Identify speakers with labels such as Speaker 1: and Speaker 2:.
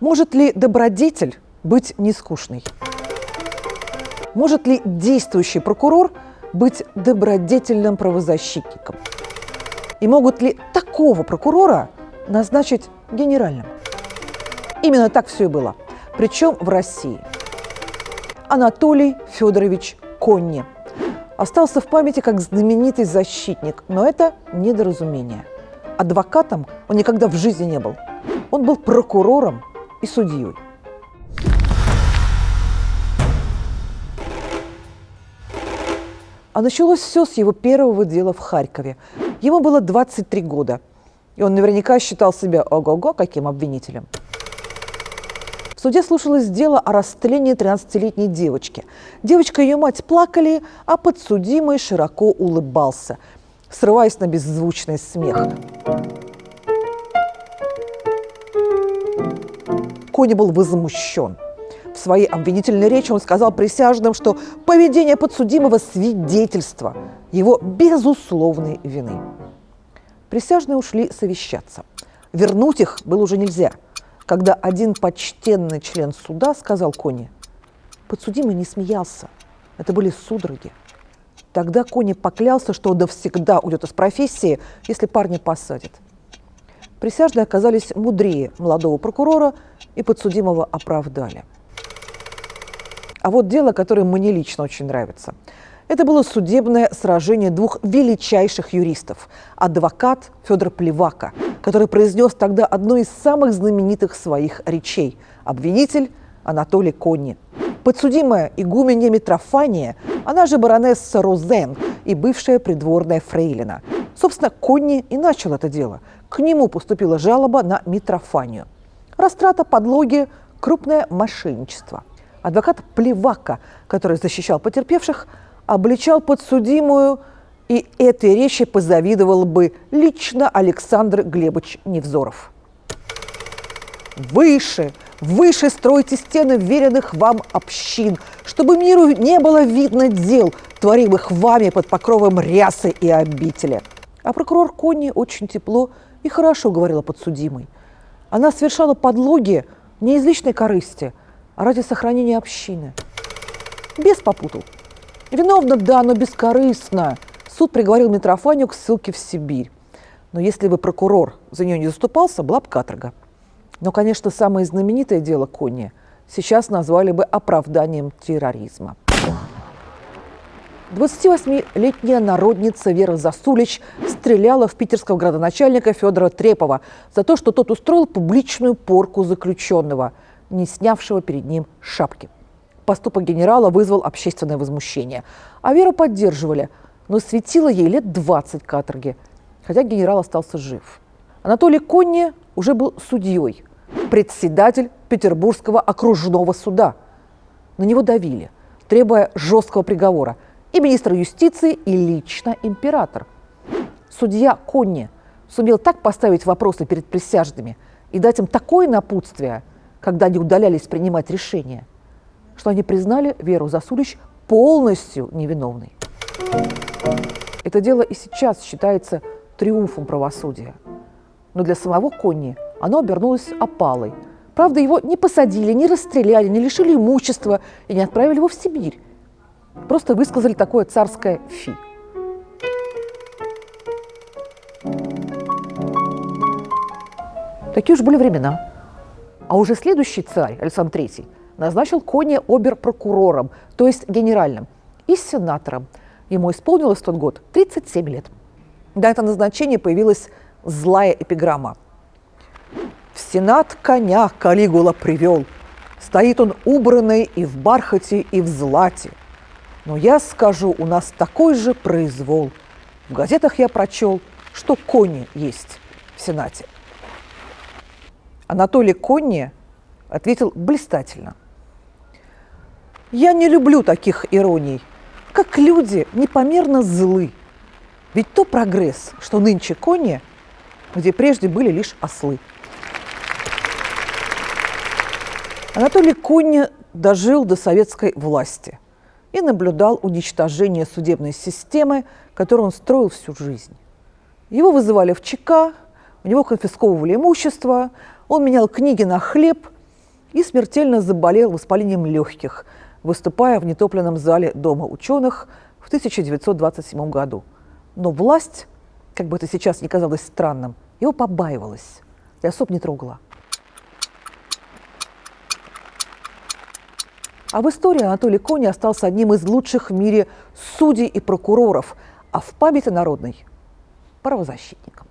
Speaker 1: Может ли добродетель быть нескучной? Может ли действующий прокурор быть добродетельным правозащитником? И могут ли такого прокурора назначить генеральным? Именно так все и было. Причем в России. Анатолий Федорович Конни остался в памяти как знаменитый защитник, но это недоразумение. Адвокатом он никогда в жизни не был. Он был прокурором и судьей. А началось все с его первого дела в Харькове. Ему было 23 года, и он наверняка считал себя ого-го каким обвинителем. В суде слушалось дело о растлении 13-летней девочки. Девочка и ее мать плакали, а подсудимый широко улыбался, срываясь на беззвучный смех. Кони был возмущен. В своей обвинительной речи он сказал присяжным, что поведение подсудимого – свидетельство его безусловной вины. Присяжные ушли совещаться. Вернуть их было уже нельзя, когда один почтенный член суда сказал Кони, подсудимый не смеялся, это были судороги. Тогда Кони поклялся, что навсегда уйдет из профессии, если парня посадят. Присяжные оказались мудрее молодого прокурора и подсудимого оправдали. А вот дело, которое мне лично очень нравится. Это было судебное сражение двух величайших юристов. Адвокат Федор Плевака, который произнес тогда одну из самых знаменитых своих речей. Обвинитель Анатолий Конни. Подсудимая игуменья Митрофания, она же баронесса Розен и бывшая придворная фрейлина. Собственно, Конни и начал это дело. К нему поступила жалоба на Митрофанию. Растрата подлоги – крупное мошенничество. Адвокат Плевака, который защищал потерпевших, обличал подсудимую, и этой речи позавидовал бы лично Александр Глебович Невзоров. Выше, выше стройте стены веренных вам общин, чтобы миру не было видно дел, творимых вами под покровом рясы и обители. А прокурор Конни очень тепло и хорошо говорила подсудимой. Она совершала подлоги не из личной корысти, а ради сохранения общины. Без попутал. Виновна, да, но бескорыстно. Суд приговорил Митрофанию к ссылке в Сибирь. Но если бы прокурор за нее не заступался, была бы каторга. Но, конечно, самое знаменитое дело Конни сейчас назвали бы оправданием терроризма. 28-летняя народница Вера Засулич стреляла в питерского градоначальника Федора Трепова за то, что тот устроил публичную порку заключенного, не снявшего перед ним шапки. Поступок генерала вызвал общественное возмущение. А Веру поддерживали, но светило ей лет 20 каторги, хотя генерал остался жив. Анатолий Конни уже был судьей, председатель Петербургского окружного суда. На него давили, требуя жесткого приговора – и министр юстиции, и лично император. Судья Конни сумел так поставить вопросы перед присяжными и дать им такое напутствие, когда они удалялись принимать решения, что они признали Веру Засулич полностью невиновной. Это дело и сейчас считается триумфом правосудия. Но для самого Конни оно обернулось опалой. Правда, его не посадили, не расстреляли, не лишили имущества и не отправили его в Сибирь. Просто высказали такое царское «фи». Такие уж были времена. А уже следующий царь, Александр III, назначил Кони обер-прокурором, то есть генеральным, и сенатором. Ему исполнилось в тот год 37 лет. До этого назначения появилась злая эпиграмма. «В сенат коня Калигула привел. Стоит он убранный и в бархате, и в злате. Но я скажу, у нас такой же произвол. В газетах я прочел, что кони есть в Сенате. Анатолий Конни ответил блистательно. Я не люблю таких ироний, как люди непомерно злы. Ведь то прогресс, что нынче кони, где прежде были лишь ослы. Анатолий Конни дожил до советской власти – и наблюдал уничтожение судебной системы, которую он строил всю жизнь. Его вызывали в ЧК, у него конфисковывали имущество, он менял книги на хлеб и смертельно заболел воспалением легких, выступая в нетопленном зале Дома ученых в 1927 году. Но власть, как бы это сейчас не казалось странным, его побаивалась и особо не трогала. А в истории Анатолий Кони остался одним из лучших в мире судей и прокуроров, а в памяти народной – правозащитником.